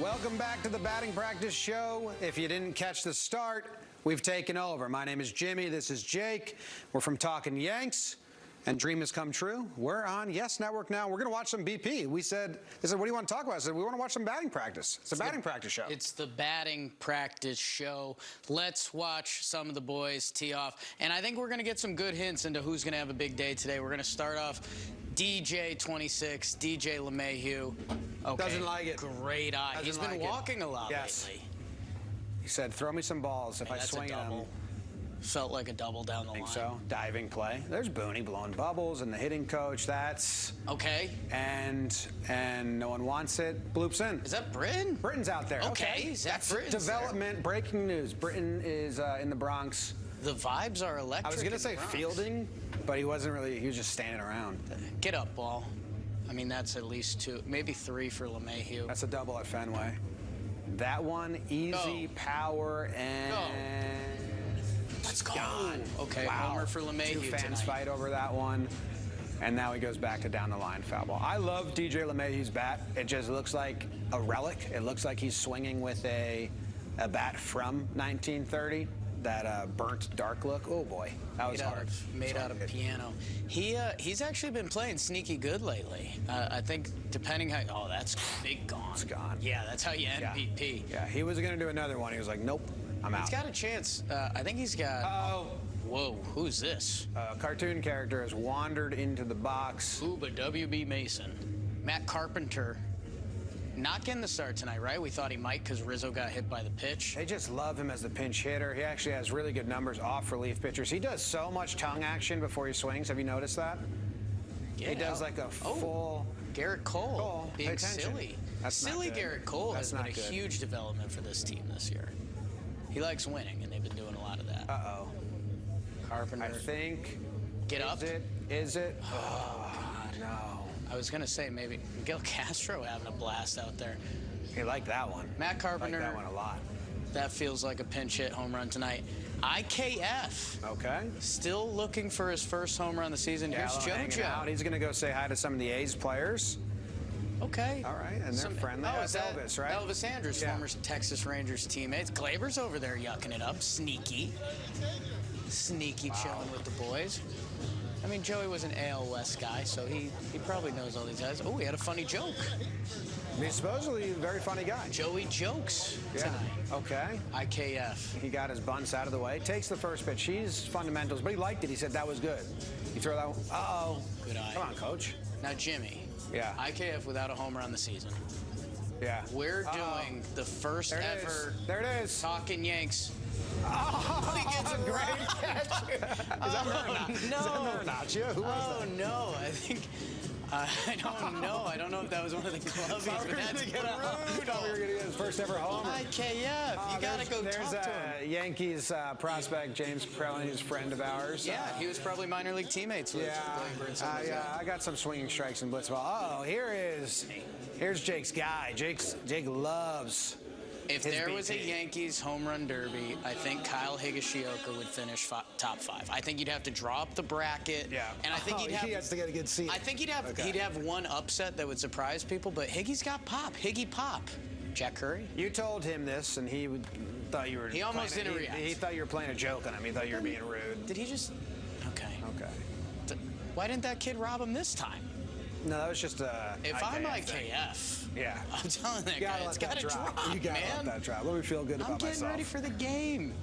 Welcome back to the batting practice show. If you didn't catch the start, we've taken over. My name is Jimmy. This is Jake. We're from Talking Yanks. And Dream has come true. We're on Yes Network now. We're going to watch some BP. We said, they said, what do you want to talk about? I said, we want to watch some batting practice. It's a batting practice show. It's the batting practice show. Let's watch some of the boys tee off. And I think we're going to get some good hints into who's going to have a big day today. We're going to start off DJ 26, DJ LeMahieu. Okay. Doesn't like it. Great eye. Doesn't He's been like it. walking a lot Yes. lately. He said, throw me some balls if Hey, I swing at them. double. Felt like a double down the line. think line. so. Diving play. There's Booney blowing bubbles and the hitting coach. That's Okay. and and no one wants it. Bloops in. Is that Britton? Britton's out there. Okay, Zack That's Britton's development. Breaking news. Britton is uh, in the Bronx. The vibes are electric. I was gonna say Bronx. fielding, but he wasn't really. He was just standing around. Get up, ball. I mean, that's at least two, maybe three for LeMahieu. That's a double at Fenway. That one easy Go. power and Let's go. gone. Okay, Wow. homer for LeMahieu Two fans tonight. fight over that one. And now he goes back to down the line foul ball. I love DJ LeMahieu's bat. It just looks like a relic. It looks like he's swinging with a, a bat from 1930. That uh, burnt dark look. Oh boy, that was made out hard. of, made out of hard. piano. He uh, he's actually been playing sneaky good lately. Uh, I think depending how oh that's big gone. It's gone. Yeah, that's how you Yeah. MVP. Yeah, he was gonna do another one. He was like, nope, I'm out. He's got a chance. Uh, I think he's got. Oh, Whoa, who's this? a cartoon character has wandered into the box. Ooh, but WB Mason, Matt Carpenter, not getting the start tonight, right? We thought he might because Rizzo got hit by the pitch. They just love him as the pinch hitter. He actually has really good numbers off relief pitchers. He does so much tongue action before he swings. Have you noticed that? Yeah. He does like a Oh. full. Gerrit Cole Cole, being silly. That's not silly. Gerrit Cole That's has been a good. huge development for this team this year. He likes winning, and they've been doing a lot of that. Uh oh. Carpenter, I think. get up. Is it? Is it? Oh, no. I was gonna say maybe Miguel Castro having a blast out there. He liked that one. Matt Carpenter. Liked that one a lot. that feels like a pinch hit home run tonight. IKF Okay. still looking for his first home run of the season. Here's Gallo hanging out. He's going to go say hi to some of the A's players. Okay. All right, and they're friendly. Oh, That's that Elvis, right? Elvis Andrus, Yeah. former Texas Rangers teammates. Gleyber's over there yucking it up, sneaky, sneaky, chilling with the boys. I mean, Joey was an AL West guy, so he he probably knows all these guys. Oh, he had a funny joke. He's supposedly a very funny guy. Joey jokes tonight. Okay. IKF. He got his bunts out of the way. Takes the first pitch. He's fundamentals, but he liked it. He said that was good. You throw that one. Uh-oh. Good eye. Come on, coach. Now, Jimmy. Yeah. IKF without a homer on the season. Yeah. We're Uh-oh. doing the first There it is. ever There it is. Talking Yanks. Oh, He gets a great catch. Is that oh, Marinaccio? Is that no. Marinaccio? Who was Oh that? no, I think uh, I don't know. I don't know if that was one of the clubbies, Thought we but were that's gonna get a- thought we were going to get his first ever homer. IKF, Oh, you gotta go There's talk to uh, him. Yankees uh, prospect James Krellin, who's a friend of ours. Yeah, he was probably minor league teammates with Yeah, Gleyber and uh, yeah. I got some swinging strikes in blitzball. Oh, here is, here's Jake's guy. Jake's Jake loves. If his there was a Yankees home run derby, I think Kyle Higashioka would finish fi- top five. I think you'd have to draw up the bracket. Yeah, And I think Oh, he'd have. he has to get a good seat. I think he'd have Okay. he'd have one upset that would surprise people, but Higgy's got pop. Higgy pop. Jack Curry. You told him this, and he would, thought you were. He almost playing a- didn't he, react. He thought you were playing a joke on him. He thought you were being rude. Did he just? Okay. Okay. Th- Why didn't that kid rob him this time? No, that was just a. If I'm IKF thing. Yeah. I'm telling that You gotta guy, let it's that got to drop. drop, You gotta man. let that drop. Let me feel good about this. I'm getting ready for the game.